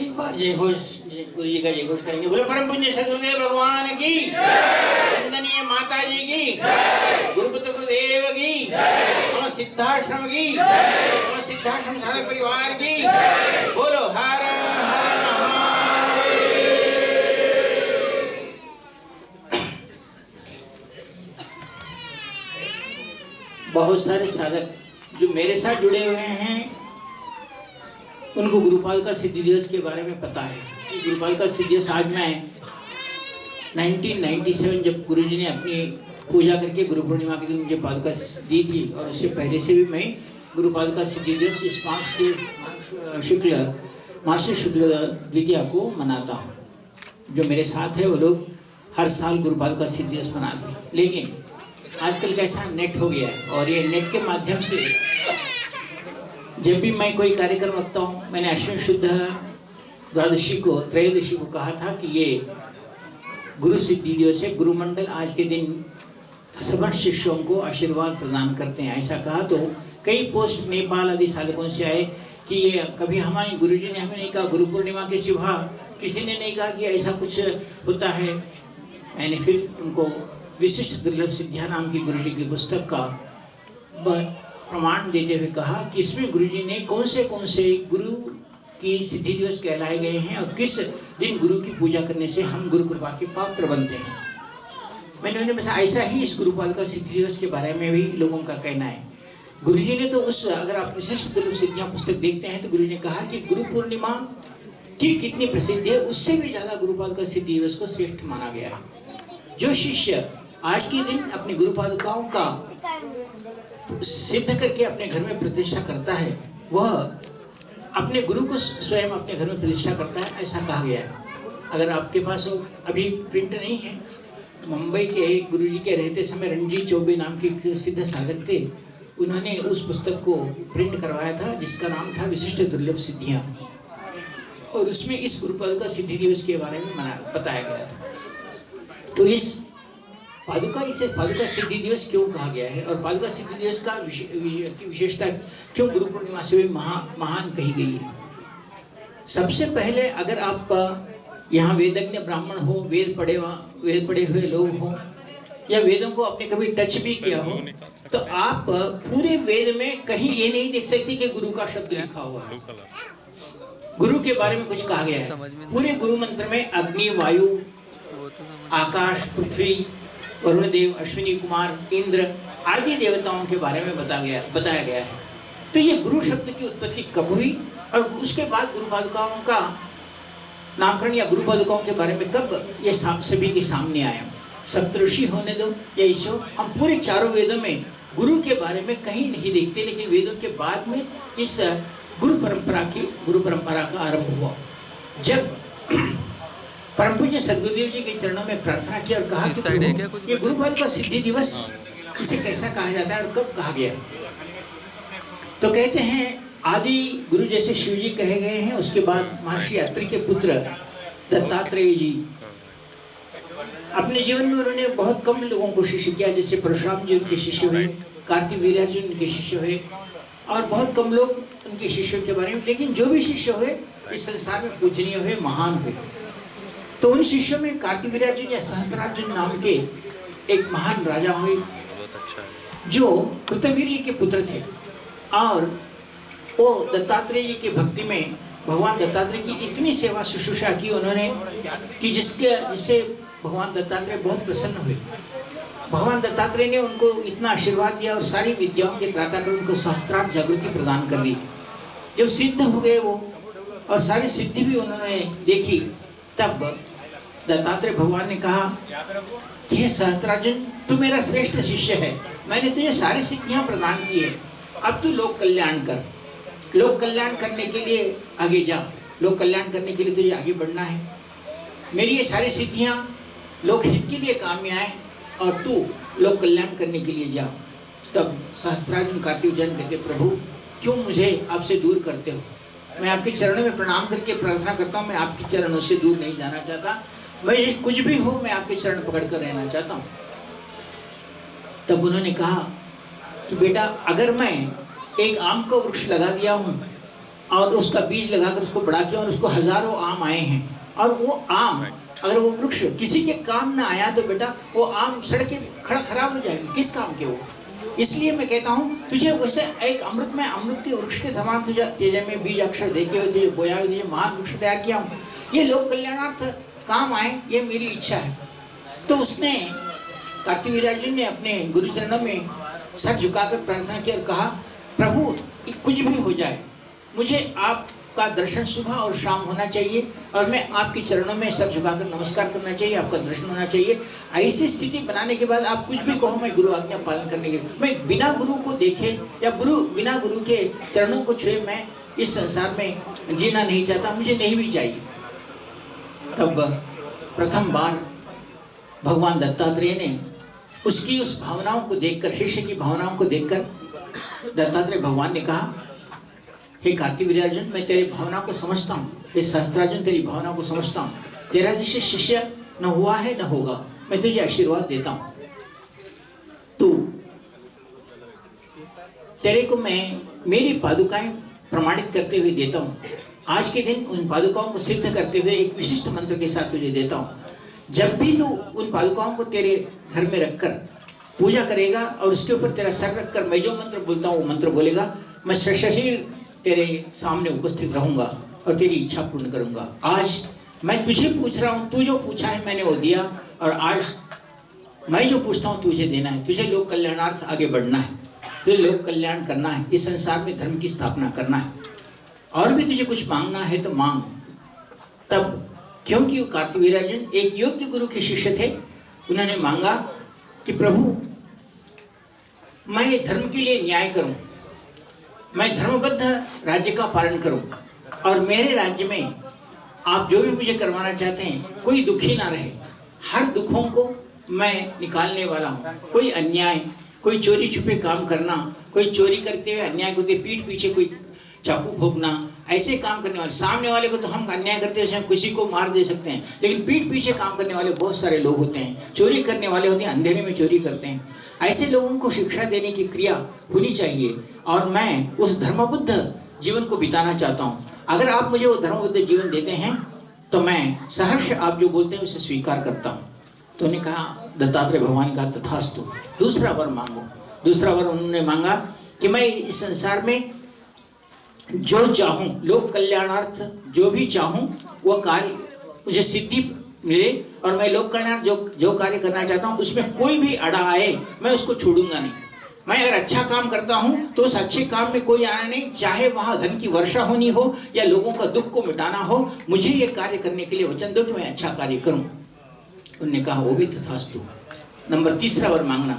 एक बार जय घोष गुरु जी का जय घोष करेंगे। बोले, परम पुण्य सदगुरुदेव भगवान की वंदनीय माता जी की, गुरुपुत्र गुरुदेव की समस्त सिद्धाश्रम की समस्त सिद्धाश्रम सारे परिवार की, बोलो, हर हर बहुत सारे साधक जो मेरे साथ जुड़े हुए हैं उनको गुरुपाल का सिद्धि दिवस के बारे में पता है। कि गुरुपाल का सिद्धि दिवस आज मैं 1997 जब गुरुजी ने अपनी पूजा करके गुरु पूर्णिमा के दिन मुझे पादुका दी थी और उससे पहले से भी मैं गुरुपाल का सिद्धि दिवस इस पाँच से शुक्ल मासी शुक्ल द्वितीया को मनाता हूँ। जो मेरे साथ है वो लोग हर साल गुरुपाल का सिद्धि दिवस मनाते हैं। लेकिन आजकल कैसा नेट हो गया है और ये नेट के माध्यम से जब भी मैं कोई कार्यक्रम रखता हूँ, मैंने अश्विन शुद्ध द्वादशी को, त्रयोदशी को कहा था कि ये गुरु सिद्धि दिवस है गुरुमंडल आज के दिन सभी शिष्यों को आशीर्वाद प्रदान करते हैं। ऐसा कहा तो कई पोस्ट नेपाल आदि साधकों से आए कि ये कभी हमारे गुरु जी ने हमें नहीं कहा, गुरु पूर्णिमा के सिवा किसी ने नहीं कहा कि ऐसा कुछ होता है। मैंने फिर उनको विशिष्ट दुर्लभ सिद्धिया नाम की गुरु जी की पुस्तक का प्रमाण देते हुए कहा कि इसमें गुरु जी ने कौन से कौन से गुरु की सिद्धि दिवस कहलाए गए हैं और किस दिन गुरु की पूजा करने से हम गुरु कृपा के पात्र बनते हैं? मैंने उन्हें ऐसा ही इस गुरुपाल का सिद्धि दिवस के बारे में भी लोगों का कहना है। गुरु जी ने तो उस, अगर आप विशिष्ट दुर्लभ सिद्धियाँ पुस्तक देखते हैं तो गुरु जी ने कहा कि गुरु पूर्णिमा की कितनी प्रसिद्ध है, उससे भी ज़्यादा गुरुपाल का सिद्धि दिवस को श्रेष्ठ माना गया जो शिष्य आज के दिन अपनी गुरु पादुकाओं का सिद्ध करके अपने घर में प्रतिष्ठा करता है, वह अपने गुरु को स्वयं अपने घर में प्रतिष्ठा करता है, ऐसा कहा गया है। अगर आपके पास वो अभी प्रिंट नहीं है, मुंबई के एक गुरु जी के रहते समय रणजीत चौबे नाम के सिद्ध साधक थे, उन्होंने उस पुस्तक को प्रिंट करवाया था, जिसका नाम था विशिष्ट दुर्लभ सिद्धियाँ। और उसमें इस गुरुपद का सिद्धि दिवस के बारे में बताया गया था। तो इस पादुका इसे पादुका सिद्धि दिवस क्यों कहा गया है? और पादुका सिद्धि दिवस का विशे- विशे- की विशेषता क्यों गुरु पूर्णिमा से भी महा महान कही गई है? सबसे पहले अगर आप यहाँ वेदज्ञ ब्राह्मण हो वेद पढ़े वेद पढ़े हुए लोग हो या वेदों को आपने कभी टच भी किया हो तो आप पूरे वेद में कहीं ये नहीं देख सकते कि गुरु का शब्द लिखा हुआ है। गुरु के बारे में कुछ कहा गया है। पूरे गुरु मंत्र में अग्नि वायु तो आकाश पृथ्वी वरुण देव अश्विनी कुमार, इंद्र आदि देवताओं के बारे में बता गया, बताया गया है। तो ये गुरु शब्द की उत्पत्ति कब हुई और उसके बाद गुरु पादुकाओं का नामकरण या गुरु पादुकाओं के बारे में कब ये सभी के सामने आया? सप्तऋषि होने दो या ईश्वर, हम पूरे चारों वेदों में गुरु के बारे में कहीं नहीं देखते, लेकिन वेदों के बाद में इस गुरु परंपरा की, गुरु परंपरा का आरंभ हुआ। जब परम पूज्य सदगुरुदेव जी के चरणों में प्रार्थना की और कहा कि ये? गुरुपाल का सिद्धि दिवस इसे कैसा कहा जाता है और कब कहा गया? तो कहते हैं आदि गुरु जैसे शिव जी कहे गए हैं उसके बाद महर्षि अत्रि के पुत्र दत्तात्रेय जी। अपने जीवन में उन्होंने बहुत कम लोगों को शिष्य किया जैसे परशुराम जी उनके शिष्य हुए कार्तिक वीर्यार्जुन उनके शिष्य हुए और बहुत कम लोग उनके शिष्यों के बारे में। लेकिन जो भी शिष्य हुए इस संसार में पूजनीय हुए महान हुए। तो उन शिष्यों में कार्तिक या सहस्त्रार्जुन नाम के एक महान राजा हुए अच्छा जो कृतवीर्य के पुत्र थे। और वो दत्तात्रेय जी की भक्ति में भगवान दत्तात्रेय की इतनी सेवा शुश्रूषा की उन्होंने कि जिसके जिससे भगवान दत्तात्रेय बहुत प्रसन्न हुए। भगवान दत्तात्रेय ने उनको इतना आशीर्वाद दिया और सारी विद्याओं के त्राता कर उनको सहस्त्रार्थ जागृति प्रदान कर दी। जब सिद्ध हो गए वो और सारी सिद्धि भी उन्होंने देखी तब दत्तात्रेय भगवान ने कहा हे सहस्त्रार्जुन तू मेरा श्रेष्ठ शिष्य है। मैंने तुझे सारी सिद्धियाँ प्रदान की है। अब तू लोक कल्याण कर। लोक कल्याण करने के लिए आगे जा। लोक कल्याण करने के लिए तुझे आगे बढ़ना है। मेरी ये सारी सिद्धियाँ लोक हित के लिए काम में आए और तू लोक कल्याण करने के लिए जा। तब सहस्त्रार्जुन कार्तिक जन कहते प्रभु क्यों मुझे आपसे दूर करते हो? मैं आपके चरणों में प्रणाम करके प्रार्थना करता हूँ। मैं आपके चरणों से दूर नहीं जाना चाहता। मैं ये कुछ भी हो मैं आपके चरण पकड़ कर रहना चाहता हूँ। तब उन्होंने कहा कि बेटा अगर मैं एक आम का वृक्ष लगा दिया हूँ और उसका बीज लगाकर उसको बड़ा किया और उसको हज़ारों आम आए हैं और वो आम अगर वो वृक्ष किसी के काम ना आया तो बेटा वो आम सड़के खड़ा खराब हो जाएगी। किस काम के वो? इसलिए मैं कहता हूँ तुझे वैसे एक अमृत में अमृत के वृक्ष के समान तुझे तेजे में बीज अक्षर देखे हुए तुझे बोया हुए तुझे महान वृक्ष तैयार किया हूँ। ये लोक कल्याणार्थ काम आए, ये मेरी इच्छा है। तो उसने कार्तिक वीरार्जुन ने अपने गुरुचरणों में सर झुकाकर प्रार्थना की और कहा, प्रभु कुछ भी हो जाए, मुझे आपका दर्शन सुबह और शाम होना चाहिए और मैं आपके चरणों में सर झुकाकर नमस्कार करना चाहिए, आपका दर्शन होना चाहिए। ऐसी स्थिति बनाने के बाद आप कुछ भी कहो, मैं गुरु आज्ञा पालन करने के मैं बिना गुरु को देखे या गुरु, बिना गुरु के चरणों को छुए, मैं इस संसार में जीना नहीं चाहता, मुझे नहीं भी चाहिए। तब प्रथम बार भगवान दत्तात्रेय ने उसकी उस भावनाओं को देखकर, शिष्य की भावनाओं को देखकर दत्तात्रेय भगवान ने कहा, हे कार्तिक वीरार्जुन मैं तेरी भावना को समझता हूँ। हे शास्त्रार्जुन तेरी भावना को समझता हूँ। तेरा जैसे शिष्य न हुआ है, न होगा। मैं तुझे आशीर्वाद देता हूँ। तू, तेरे को मैं मेरी पादुकाएँ प्रमाणित करते हुए देता हूँ। आज के दिन उन पादुकाओं को सिद्ध करते हुए एक विशिष्ट मंत्र के साथ तुझे देता हूँ। जब भी तू उन पादुकाओं को तेरे घर में रखकर पूजा करेगा और उसके ऊपर तेरा सर रखकर मैं जो मंत्र बोलता हूँ, वो मंत्र बोलेगा, मैं सशरीर तेरे सामने उपस्थित रहूँगा और तेरी इच्छा पूर्ण करूँगा। आज मैं तुझे पूछ रहा हूँ, तू जो पूछा है मैंने वो दिया और आज मैं जो पूछता हूँ, तुझे देना है। तुझे लोक कल्याणार्थ आगे बढ़ना है। तुझे लोक कल्याण करना है। इस संसार में धर्म की स्थापना करना है। और भी तुझे कुछ मांगना है तो मांग। तब, क्योंकि वीरार्जुन एक योग्य गुरु के शिष्य थे, उन्होंने मांगा कि प्रभु, मैं धर्म के लिए न्याय करूँ। मैं धर्मबद्ध राज्य का पालन करूँ और मेरे राज्य में आप जो भी मुझे करवाना चाहते हैं, कोई दुखी ना रहे। हर दुखों को मैं निकालने वाला हूँ। कोई अन्याय, कोई चोरी छुपे काम करना, कोई चोरी करते हुए अन्याय करते पीठ पीछे कोई चाकू भोगना ऐसे काम करने वाले, सामने वाले को तो हम अन्याय करते हैं किसी को मार दे सकते हैं। लेकिन पीठ पीछे काम करने वाले बहुत सारे लोग होते हैं। चोरी करने वाले होते हैं, अंधेरे में चोरी करते हैं। ऐसे लोगों को शिक्षा देने की क्रिया होनी चाहिए। और मैं उस धर्मबुद्ध जीवन को बिताना चाहता हूँ। अगर आप मुझे वो धर्मबुद्ध जीवन देते हैं तो मैं सहर्ष आप जो बोलते हैं, उसे स्वीकार करता हूँ। तो उन्होंने कहा, दत्तात्रेय भगवान का तथास्तु। दूसरा वर मांगो। दूसरा वर उन्होंने मांगा कि मैं इस संसार में जो चाहूँ, लोक कल्याणार्थ जो भी चाहूँ, वो कार्य, मुझे सिद्धि मिले और मैं लोक कल्याण जो जो कार्य करना चाहता हूँ, उसमें कोई भी अड़ा आए, मैं उसको छोड़ूँगा नहीं। मैं अगर अच्छा काम करता हूँ तो उस अच्छे काम में कोई आना नहीं, चाहे वहाँ धन की वर्षा होनी हो, या लोगों का दुख को मिटाना हो, मुझे ये कार्य करने के लिए वचन दो कि मैं अच्छा कार्य करूँ। उनने कहा, वो भी तथास्तु। नंबर तीसरा वर मांगना।